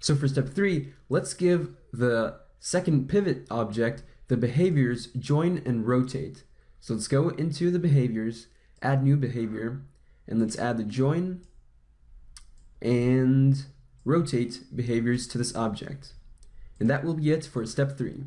So for step three, let's give the second pivot object the behaviors join and rotate. So let's go into the behaviors, add new behavior, and let's add the join and rotate behaviors to this object. And that will be it for step three.